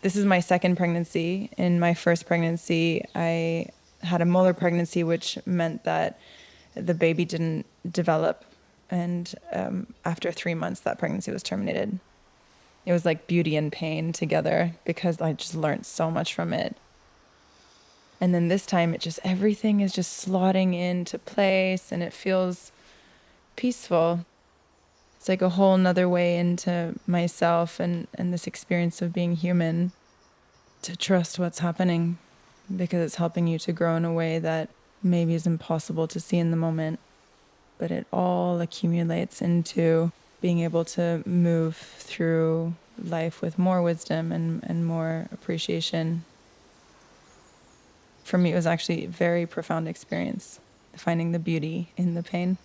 This is my second pregnancy. In my first pregnancy, I had a molar pregnancy, which meant that the baby didn't develop. And um, after three months, that pregnancy was terminated. It was like beauty and pain together because I just learned so much from it. And then this time, it just everything is just slotting into place and it feels peaceful. It's like a whole nother way into myself and, and this experience of being human to trust what's happening because it's helping you to grow in a way that maybe is impossible to see in the moment. But it all accumulates into being able to move through life with more wisdom and, and more appreciation. For me, it was actually a very profound experience, finding the beauty in the pain.